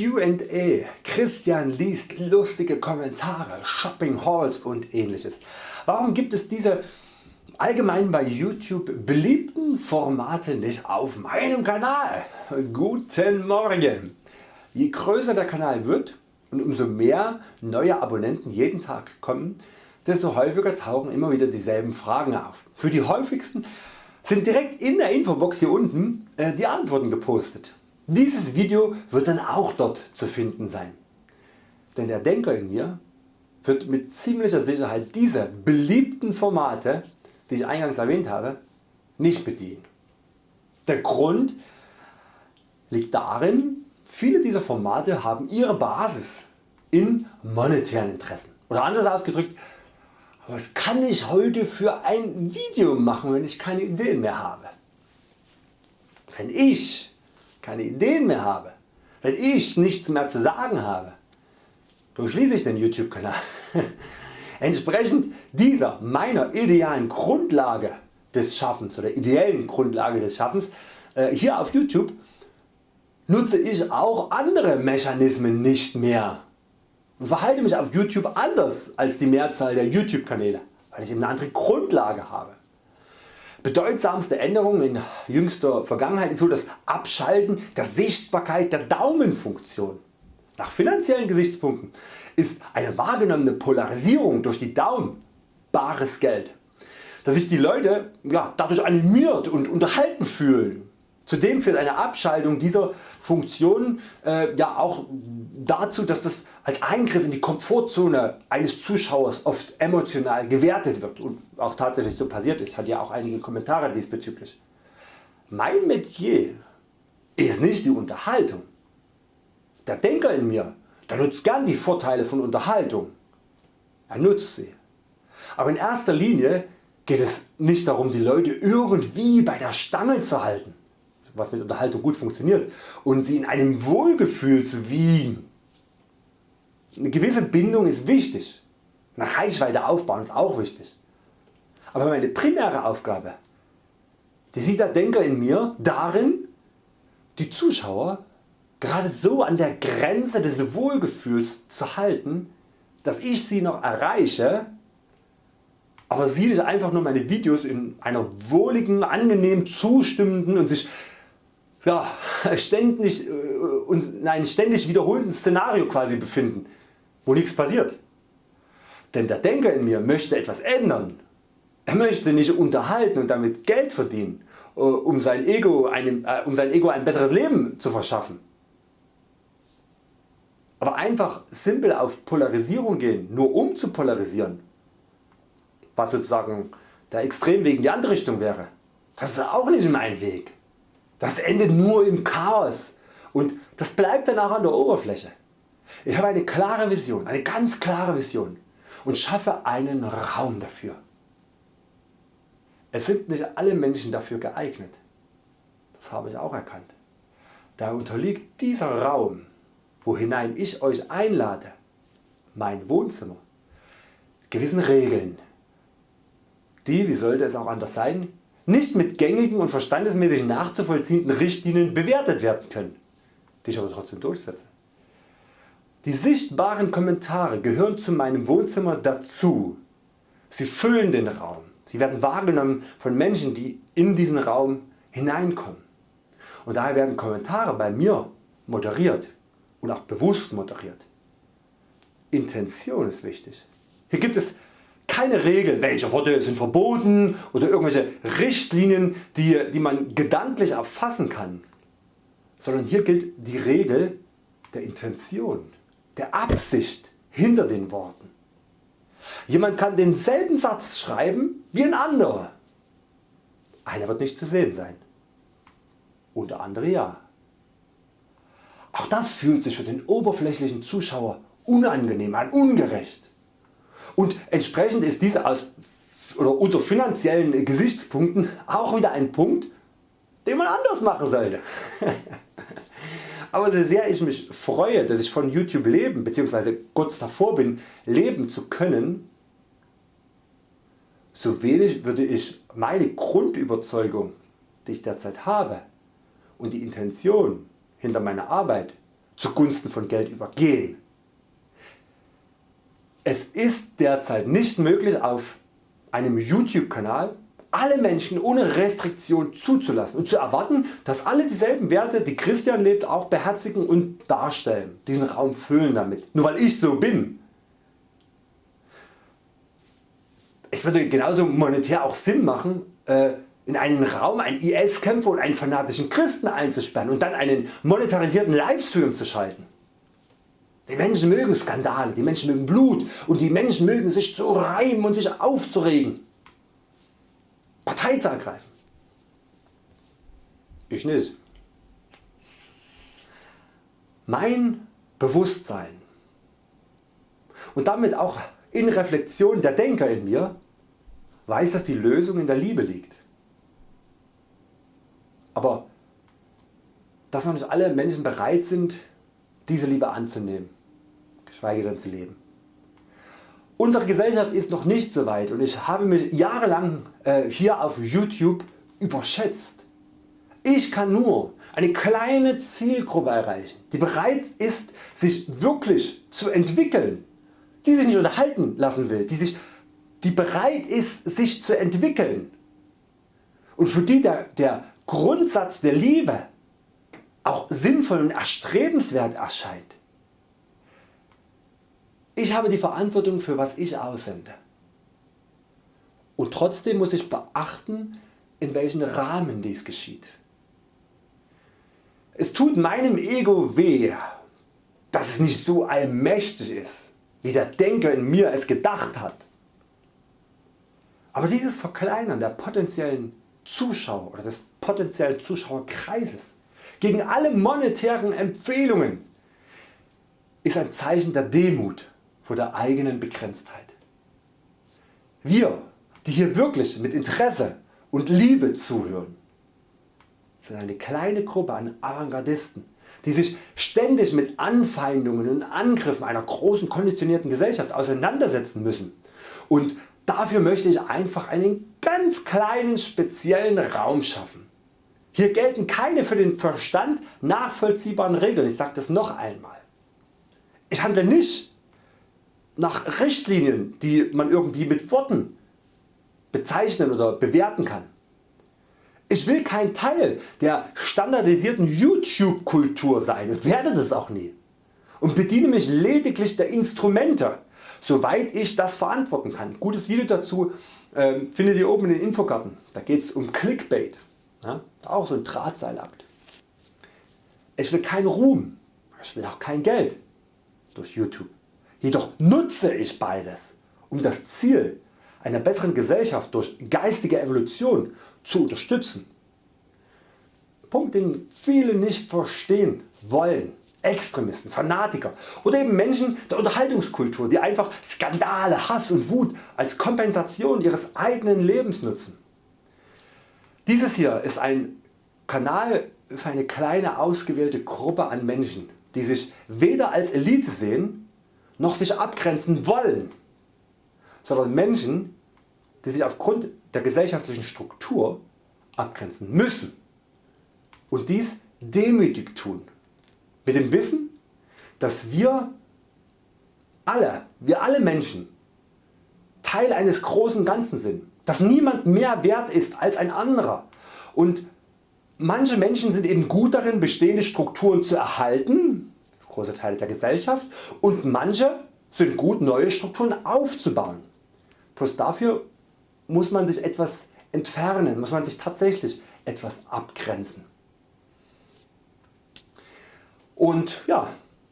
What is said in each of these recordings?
Q&A, Christian liest lustige Kommentare, Shopping Halls und ähnliches. Warum gibt es diese allgemein bei YouTube beliebten Formate nicht auf meinem Kanal? Guten Morgen! Je größer der Kanal wird und umso mehr neue Abonnenten jeden Tag kommen, desto häufiger tauchen immer wieder dieselben Fragen auf. Für die häufigsten sind direkt in der Infobox hier unten äh, die Antworten gepostet. Dieses Video wird dann auch dort zu finden sein. Denn der Denker in mir wird mit ziemlicher Sicherheit diese beliebten Formate, die ich eingangs erwähnt habe, nicht bedienen. Der Grund liegt darin, viele dieser Formate haben ihre Basis in monetären Interessen. Oder anders ausgedrückt, was kann ich heute für ein Video machen wenn ich keine Ideen mehr habe? Wenn ich keine Ideen mehr habe, wenn ich nichts mehr zu sagen habe, so schließe ich den YouTube Kanal. Entsprechend dieser meiner idealen Grundlage des Schaffens oder ideellen Grundlage des Schaffens äh, hier auf YouTube nutze ich auch andere Mechanismen nicht mehr und verhalte mich auf YouTube anders als die Mehrzahl der YouTube Kanäle, weil ich eben eine andere Grundlage habe. Bedeutsamste Änderung in jüngster Vergangenheit ist so das Abschalten der Sichtbarkeit der Daumenfunktion. Nach finanziellen Gesichtspunkten ist eine wahrgenommene Polarisierung durch die Daumen bares Geld, dass sich die Leute ja, dadurch animiert und unterhalten fühlen Zudem führt eine Abschaltung dieser Funktion äh, ja auch dazu dass das als Eingriff in die Komfortzone eines Zuschauers oft emotional gewertet wird und auch tatsächlich so passiert ist, hat ja auch einige Kommentare diesbezüglich. Mein Metier ist nicht die Unterhaltung. Der Denker in mir der nutzt gern die Vorteile von Unterhaltung. Er nutzt sie. Aber in erster Linie geht es nicht darum die Leute irgendwie bei der Stange zu halten was mit Unterhaltung gut funktioniert und sie in einem Wohlgefühl zu wiegen. Eine gewisse Bindung ist wichtig, eine Reichweite aufbauen ist auch wichtig. Aber meine primäre Aufgabe die sieht der Denker in mir darin die Zuschauer gerade so an der Grenze des Wohlgefühls zu halten, dass ich sie noch erreiche, aber sie einfach nur meine Videos in einer wohligen, angenehm zustimmenden und sich ja, ständig, äh, uns in einem ständig wiederholten Szenario quasi befinden, wo nichts passiert. Denn der Denker in mir möchte etwas ändern. Er möchte nicht unterhalten und damit Geld verdienen, äh, um sein Ego, einem, äh, um sein Ego ein besseres Leben zu verschaffen. Aber einfach simpel auf Polarisierung gehen, nur um zu polarisieren, was sozusagen der Extremweg in die andere Richtung wäre, das ist auch nicht mein Weg. Das endet nur im Chaos und das bleibt danach an der Oberfläche. Ich habe eine klare Vision, eine ganz klare Vision und schaffe einen Raum dafür. Es sind nicht alle Menschen dafür geeignet. Das habe ich auch erkannt. Da unterliegt dieser Raum, wo hinein ich Euch einlade, mein Wohnzimmer, gewissen Regeln, die, wie sollte es auch anders sein, nicht mit gängigen und verstandesmäßig nachzuvollziehenden Richtlinien bewertet werden können, die ich aber trotzdem durchsetze. Die sichtbaren Kommentare gehören zu meinem Wohnzimmer dazu. Sie füllen den Raum. Sie werden wahrgenommen von Menschen die in diesen Raum hineinkommen. Und daher werden Kommentare bei mir moderiert und auch bewusst moderiert. Intention ist wichtig. Hier gibt es keine Regel welche Worte sind verboten oder irgendwelche Richtlinien die, die man gedanklich erfassen kann, sondern hier gilt die Regel der Intention, der Absicht hinter den Worten. Jemand kann denselben Satz schreiben wie ein anderer. Einer wird nicht zu sehen sein und der andere ja. Auch das fühlt sich für den oberflächlichen Zuschauer unangenehm an, ungerecht und entsprechend ist dies aus oder unter finanziellen Gesichtspunkten auch wieder ein Punkt den man anders machen sollte. Aber so sehr ich mich freue dass ich von YouTube leben bzw. kurz davor bin leben zu können, so wenig würde ich meine Grundüberzeugung die ich derzeit habe und die Intention hinter meiner Arbeit zugunsten von Geld übergehen. Es ist derzeit nicht möglich auf einem YouTube Kanal alle Menschen ohne Restriktion zuzulassen und zu erwarten dass alle dieselben Werte die Christian lebt auch beherzigen und darstellen, diesen Raum füllen damit, nur weil ich so bin. Es würde genauso monetär auch Sinn machen äh, in einen Raum einen IS-Kämpfer und einen fanatischen Christen einzusperren und dann einen monetarisierten Livestream zu schalten. Die Menschen mögen Skandale, die Menschen mögen Blut und die Menschen mögen sich zu reimen und sich aufzuregen. Partei zu ergreifen. Ich nicht. Mein Bewusstsein und damit auch in Reflexion der Denker in mir weiß dass die Lösung in der Liebe liegt. Aber dass noch nicht alle Menschen bereit sind diese Liebe anzunehmen, geschweige denn zu leben. Unsere Gesellschaft ist noch nicht so weit und ich habe mich jahrelang äh, hier auf YouTube überschätzt. Ich kann nur eine kleine Zielgruppe erreichen, die bereit ist sich wirklich zu entwickeln, die sich nicht unterhalten lassen will, die, sich, die bereit ist sich zu entwickeln und für die der, der Grundsatz der Liebe auch sinnvoll und erstrebenswert erscheint. Ich habe die Verantwortung für was ich aussende. Und trotzdem muss ich beachten in welchem Rahmen dies geschieht. Es tut meinem Ego weh, dass es nicht so allmächtig ist, wie der Denker in mir es gedacht hat. Aber dieses Verkleinern der potenziellen Zuschauer oder des potenziellen Zuschauerkreises gegen alle monetären Empfehlungen ist ein Zeichen der Demut vor der eigenen Begrenztheit. Wir die hier wirklich mit Interesse und Liebe zuhören sind eine kleine Gruppe an Avantgardisten die sich ständig mit Anfeindungen und Angriffen einer großen konditionierten Gesellschaft auseinandersetzen müssen und dafür möchte ich einfach einen ganz kleinen speziellen Raum schaffen. Hier gelten keine für den Verstand nachvollziehbaren Regeln, ich sage das noch einmal. Ich handle nicht nach Richtlinien die man irgendwie mit Worten bezeichnen oder bewerten kann. Ich will kein Teil der standardisierten YouTube Kultur sein und werde das auch nie und bediene mich lediglich der Instrumente soweit ich das verantworten kann. Gutes Video dazu äh, findet ihr oben in den Infokarten. Da geht es um Clickbait. Ja? Auch so ein Drahtseilakt. Ich will keinen Ruhm, ich will auch kein Geld durch YouTube. Jedoch nutze ich beides um das Ziel einer besseren Gesellschaft durch geistige Evolution zu unterstützen. Punkt den viele nicht verstehen wollen. Extremisten, Fanatiker oder eben Menschen der Unterhaltungskultur die einfach Skandale, Hass und Wut als Kompensation ihres eigenen Lebens nutzen. Dieses hier ist ein Kanal für eine kleine ausgewählte Gruppe an Menschen die sich weder als Elite sehen noch sich abgrenzen wollen, sondern Menschen die sich aufgrund der gesellschaftlichen Struktur abgrenzen müssen und dies demütig tun, mit dem Wissen dass wir alle, wir alle Menschen Teil eines großen Ganzen sind, dass niemand mehr wert ist als ein anderer. Und manche Menschen sind eben gut darin bestehende Strukturen zu erhalten, große Teile der Gesellschaft und manche sind gut neue Strukturen aufzubauen. Bloß dafür muss man sich etwas entfernen, muss man sich tatsächlich etwas abgrenzen. Und ja,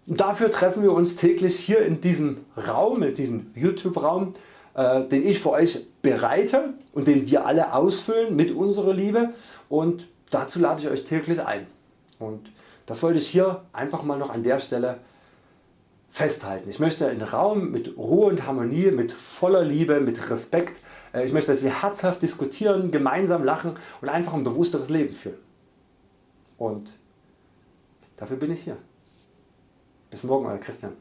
dafür treffen wir uns täglich hier in diesem Raum, in diesem YouTube Raum, äh, den ich für Euch bereite und den wir alle ausfüllen mit unserer Liebe und dazu lade ich Euch täglich ein. Und das wollte ich hier einfach mal noch an der Stelle festhalten. Ich möchte einen Raum mit Ruhe und Harmonie, mit voller Liebe, mit Respekt äh, ich möchte dass wir herzhaft diskutieren, gemeinsam lachen und einfach ein bewussteres Leben führen. Und dafür bin ich hier. Bis morgen Euer Christian.